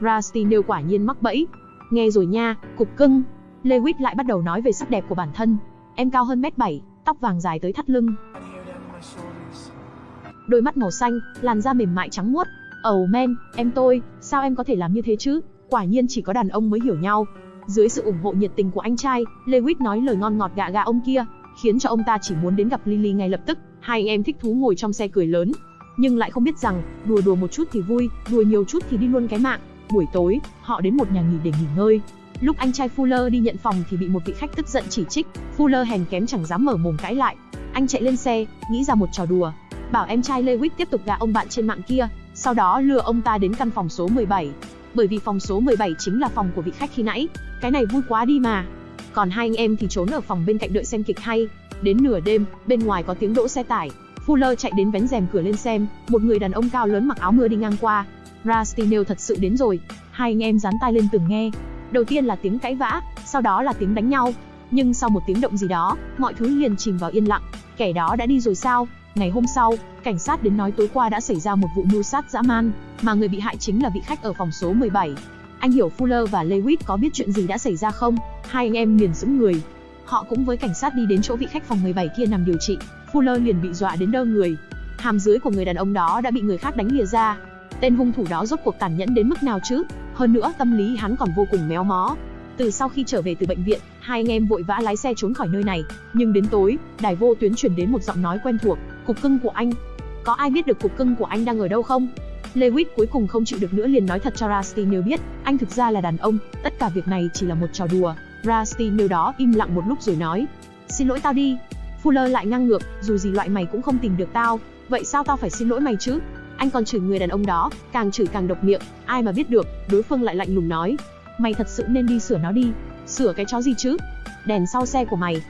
Rusty nêu quả nhiên mắc bẫy. Nghe rồi nha, cục cưng. Lewis lại bắt đầu nói về sắc đẹp của bản thân. Em cao hơn mét 7, tóc vàng dài tới thắt lưng. Đôi mắt màu xanh, làn da mềm mại trắng muốt. Oh men, em tôi, sao em có thể làm như thế chứ? Quả nhiên chỉ có đàn ông mới hiểu nhau. Dưới sự ủng hộ nhiệt tình của anh trai, Lewis nói lời ngon ngọt gạ gạ ông kia, khiến cho ông ta chỉ muốn đến gặp Lily ngay lập tức. Hai anh em thích thú ngồi trong xe cười lớn, nhưng lại không biết rằng, đùa đùa một chút thì vui, đùa nhiều chút thì đi luôn cái mạng. Buổi tối, họ đến một nhà nghỉ để nghỉ ngơi. Lúc anh trai Fuller đi nhận phòng thì bị một vị khách tức giận chỉ trích, Fuller hèn kém chẳng dám mở mồm cãi lại. Anh chạy lên xe, nghĩ ra một trò đùa, bảo em trai Lewis tiếp tục gạ ông bạn trên mạng kia, sau đó lừa ông ta đến căn phòng số 17. Bởi vì phòng số 17 chính là phòng của vị khách khi nãy, cái này vui quá đi mà. Còn hai anh em thì trốn ở phòng bên cạnh đợi xem kịch hay. Đến nửa đêm, bên ngoài có tiếng đỗ xe tải, Fuller chạy đến vén rèm cửa lên xem, một người đàn ông cao lớn mặc áo mưa đi ngang qua. Rastinel thật sự đến rồi, hai anh em dán tai lên từng nghe. Đầu tiên là tiếng cãi vã, sau đó là tiếng đánh nhau. Nhưng sau một tiếng động gì đó, mọi thứ liền chìm vào yên lặng. Kẻ đó đã đi rồi sao? Ngày hôm sau, cảnh sát đến nói tối qua đã xảy ra một vụ mưu sát dã man, mà người bị hại chính là vị khách ở phòng số 17. Anh hiểu Fuller và Lewis có biết chuyện gì đã xảy ra không? Hai anh em liền sững người. Họ cũng với cảnh sát đi đến chỗ vị khách phòng 17 kia nằm điều trị. Fuller liền bị dọa đến đơ người. Hàm dưới của người đàn ông đó đã bị người khác đánh lìa ra. Tên hung thủ đó rốt cuộc tàn nhẫn đến mức nào chứ? Hơn nữa tâm lý hắn còn vô cùng méo mó. Từ sau khi trở về từ bệnh viện, hai anh em vội vã lái xe trốn khỏi nơi này. Nhưng đến tối, đài vô tuyến truyền đến một giọng nói quen thuộc, cục cưng của anh. Có ai biết được cục cưng của anh đang ở đâu không? Lewis cuối cùng không chịu được nữa liền nói thật cho Rusty biết, anh thực ra là đàn ông, tất cả việc này chỉ là một trò đùa. Rusty đó im lặng một lúc rồi nói, xin lỗi tao đi, Fuller lại ngang ngược, dù gì loại mày cũng không tìm được tao, vậy sao tao phải xin lỗi mày chứ? Anh còn chửi người đàn ông đó, càng chửi càng độc miệng, ai mà biết được, đối phương lại lạnh lùng nói, mày thật sự nên đi sửa nó đi, sửa cái chó gì chứ? Đèn sau xe của mày.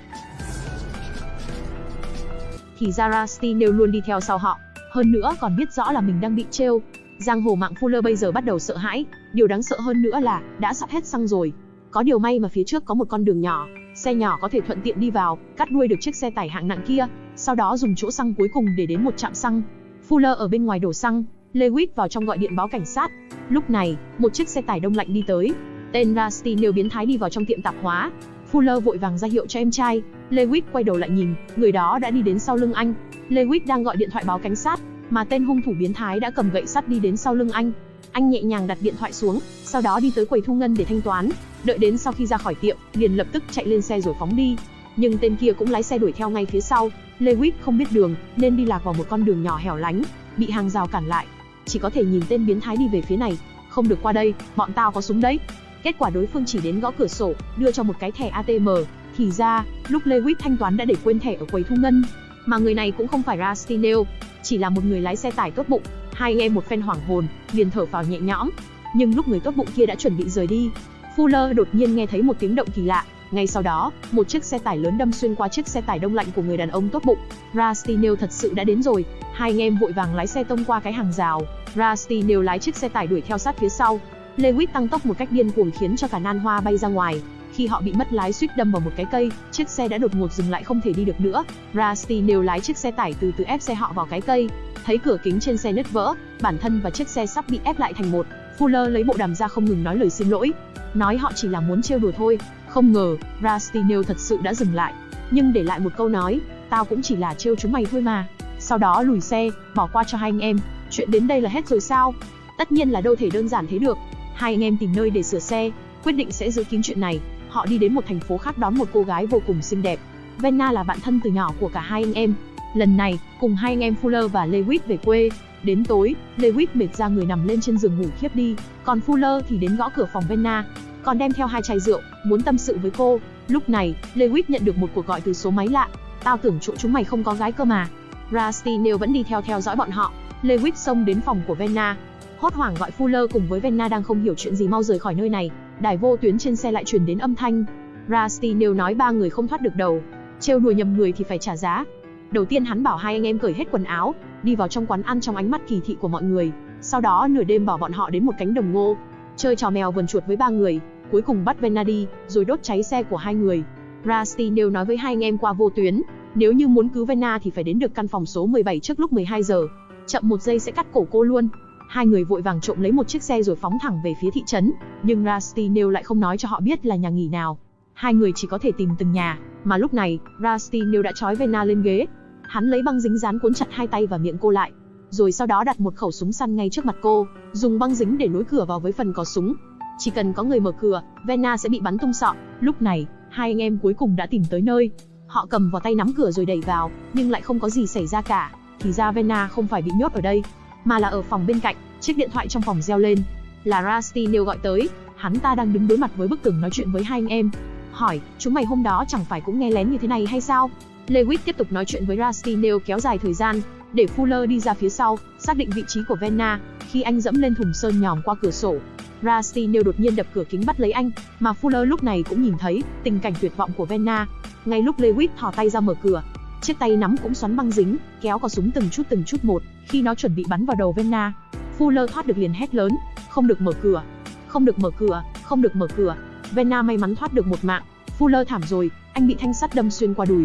Thì Zara Steel luôn đi theo sau họ, hơn nữa còn biết rõ là mình đang bị trêu. Giang hồ mạng Fuller bây giờ bắt đầu sợ hãi, điều đáng sợ hơn nữa là đã sắp hết xăng rồi. Có điều may mà phía trước có một con đường nhỏ, Xe nhỏ có thể thuận tiện đi vào, cắt đuôi được chiếc xe tải hạng nặng kia, sau đó dùng chỗ xăng cuối cùng để đến một trạm xăng. Fuller ở bên ngoài đổ xăng, Lewis vào trong gọi điện báo cảnh sát. Lúc này, một chiếc xe tải đông lạnh đi tới. Tên Rusty nêu biến thái đi vào trong tiệm tạp hóa. Fuller vội vàng ra hiệu cho em trai. Lewis quay đầu lại nhìn, người đó đã đi đến sau lưng anh. Lewis đang gọi điện thoại báo cảnh sát, mà tên hung thủ biến thái đã cầm gậy sắt đi đến sau lưng anh. Anh nhẹ nhàng đặt điện thoại xuống, sau đó đi tới quầy thu ngân để thanh toán. Đợi đến sau khi ra khỏi tiệm, liền lập tức chạy lên xe rồi phóng đi. Nhưng tên kia cũng lái xe đuổi theo ngay phía sau. Lewis không biết đường, nên đi lạc vào một con đường nhỏ hẻo lánh, bị hàng rào cản lại. Chỉ có thể nhìn tên biến thái đi về phía này, không được qua đây, bọn tao có súng đấy. Kết quả đối phương chỉ đến gõ cửa sổ, đưa cho một cái thẻ ATM. Thì ra, lúc Lewis thanh toán đã để quên thẻ ở quầy thu ngân. Mà người này cũng không phải Rastinel, chỉ là một người lái xe tải tốt bụng. Hai anh em một phen hoảng hồn, liền thở vào nhẹ nhõm. Nhưng lúc người tốt bụng kia đã chuẩn bị rời đi, Fuller đột nhiên nghe thấy một tiếng động kỳ lạ. Ngay sau đó, một chiếc xe tải lớn đâm xuyên qua chiếc xe tải đông lạnh của người đàn ông tốt bụng. Rastinel thật sự đã đến rồi. Hai anh em vội vàng lái xe tông qua cái hàng rào. Rastinel lái chiếc xe tải đuổi theo sát phía sau. Lewis tăng tốc một cách điên cuồng khiến cho cả nan hoa bay ra ngoài. Khi họ bị mất lái suýt đâm vào một cái cây, chiếc xe đã đột ngột dừng lại không thể đi được nữa. Rastinel lái chiếc xe tải từ từ ép xe họ vào cái cây. Thấy cửa kính trên xe nứt vỡ, bản thân và chiếc xe sắp bị ép lại thành một. Fuller lấy bộ đàm ra không ngừng nói lời xin lỗi, nói họ chỉ là muốn trêu đùa thôi. Không ngờ, Rastinel thật sự đã dừng lại, nhưng để lại một câu nói, tao cũng chỉ là trêu chúng mày thôi mà. Sau đó lùi xe, bỏ qua cho hai anh em, chuyện đến đây là hết rồi sao? Tất nhiên là đâu thể đơn giản thế được. Hai anh em tìm nơi để sửa xe, quyết định sẽ giữ kín chuyện này. Họ đi đến một thành phố khác đón một cô gái vô cùng xinh đẹp. Venna là bạn thân từ nhỏ của cả hai anh em. Lần này, cùng hai anh em Fuller và Lewis về quê, Đến tối, Lewis mệt ra người nằm lên trên giường ngủ khiếp đi, còn Fuller thì đến gõ cửa phòng Venna, còn đem theo hai chai rượu, muốn tâm sự với cô. Lúc này, Lewis nhận được một cuộc gọi từ số máy lạ. Tao tưởng chỗ chúng mày không có gái cơ mà. Rusty Nail vẫn đi theo theo dõi bọn họ. Lewis xông đến phòng của Venna. Hốt hoảng gọi Fuller cùng với Venna đang không hiểu chuyện gì mau rời khỏi nơi này. Đài vô tuyến trên xe lại truyền đến âm thanh. Rusty Nail nói ba người không thoát được đầu. Trêu đùa nhầm người thì phải trả giá. Đầu tiên hắn bảo hai anh em cởi hết quần áo, đi vào trong quán ăn trong ánh mắt kỳ thị của mọi người. Sau đó nửa đêm bảo bọn họ đến một cánh đồng ngô, chơi trò mèo vườn chuột với ba người, cuối cùng bắt Venadi, rồi đốt cháy xe của hai người. Rusty đều nói với hai anh em qua vô tuyến, nếu như muốn cứu Vena thì phải đến được căn phòng số 17 trước lúc 12 giờ. Chậm một giây sẽ cắt cổ cô luôn. Hai người vội vàng trộm lấy một chiếc xe rồi phóng thẳng về phía thị trấn, nhưng Rusty Neil lại không nói cho họ biết là nhà nghỉ nào. Hai người chỉ có thể tìm từng nhà, mà lúc này, Rusty Neil đã trói Vena lên ghế. Hắn lấy băng dính dán cuốn chặt hai tay và miệng cô lại, rồi sau đó đặt một khẩu súng săn ngay trước mặt cô, dùng băng dính để nối cửa vào với phần có súng. Chỉ cần có người mở cửa, Vena sẽ bị bắn tung sọ. Lúc này, hai anh em cuối cùng đã tìm tới nơi. Họ cầm vào tay nắm cửa rồi đẩy vào, nhưng lại không có gì xảy ra cả. Thì ra Vena không phải bị nhốt ở đây, mà là ở phòng bên cạnh. Chiếc điện thoại trong phòng reo lên, là Rusty Neil gọi tới. Hắn ta đang đứng đối mặt với bức tường nói chuyện với hai anh em. Hỏi, chúng mày hôm đó chẳng phải cũng nghe lén như thế này hay sao? Lewis tiếp tục nói chuyện với Rusty Neil kéo dài thời gian, để Fuller đi ra phía sau, xác định vị trí của Venna. Khi anh dẫm lên thùng sơn nhòm qua cửa sổ, Rusty nêu đột nhiên đập cửa kính bắt lấy anh, mà Fuller lúc này cũng nhìn thấy tình cảnh tuyệt vọng của Venna. Ngay lúc Lewis thò tay ra mở cửa, chiếc tay nắm cũng xoắn băng dính, kéo cò súng từng chút từng chút một, khi nó chuẩn bị bắn vào đầu Venna. Fuller thoát được liền hét lớn, không được mở cửa, không được mở cửa, không được mở cửa. Venna may mắn thoát được một mạng, Fuller thảm rồi, anh bị thanh sắt đâm xuyên qua đùi,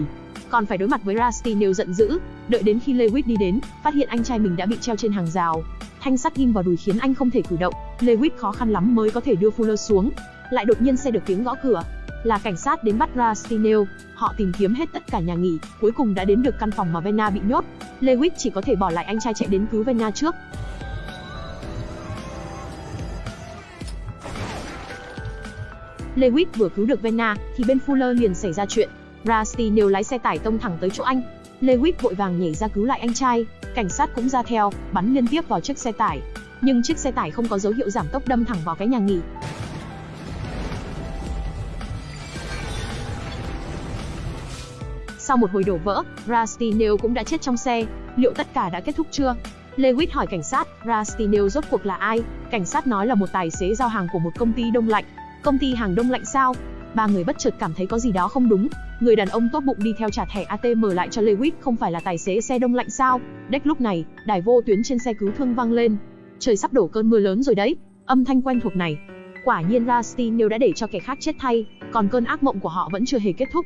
còn phải đối mặt với Rusty Nail giận dữ, đợi đến khi Lewis đi đến, phát hiện anh trai mình đã bị treo trên hàng rào. Thanh sắt ghim vào đùi khiến anh không thể cử động, Lewis khó khăn lắm mới có thể đưa Fuller xuống. Lại đột nhiên xe được tiếng gõ cửa, là cảnh sát đến bắt Rusty Nail. Họ tìm kiếm hết tất cả nhà nghỉ, cuối cùng đã đến được căn phòng mà Venna bị nhốt. Lewis chỉ có thể bỏ lại anh trai chạy đến cứu Venna trước. Lewis vừa cứu được Venna, thì bên Fuller liền xảy ra chuyện. Rusty Nêu lái xe tải tông thẳng tới chỗ anh. Lewis vội vàng nhảy ra cứu lại anh trai, cảnh sát cũng ra theo, bắn liên tiếp vào chiếc xe tải. Nhưng chiếc xe tải không có dấu hiệu giảm tốc đâm thẳng vào cái nhà nghỉ. Sau một hồi đổ vỡ, Rusty Nail cũng đã chết trong xe. Liệu tất cả đã kết thúc chưa? Lewis hỏi cảnh sát, Rusty Nail rốt cuộc là ai? Cảnh sát nói là một tài xế giao hàng của một công ty đông lạnh. Công ty hàng đông lạnh sao? Ba người bất chợt cảm thấy có gì đó không đúng, Người đàn ông tốt bụng đi theo trả thẻ ATM lại cho Lewis không phải là tài xế xe đông lạnh sao? Đếch lúc này, đài vô tuyến trên xe cứu thương vang lên. Trời sắp đổ cơn mưa lớn rồi đấy. Âm thanh quen thuộc này. Quả nhiên Rusty nếu đã để cho kẻ khác chết thay, còn cơn ác mộng của họ vẫn chưa hề kết thúc.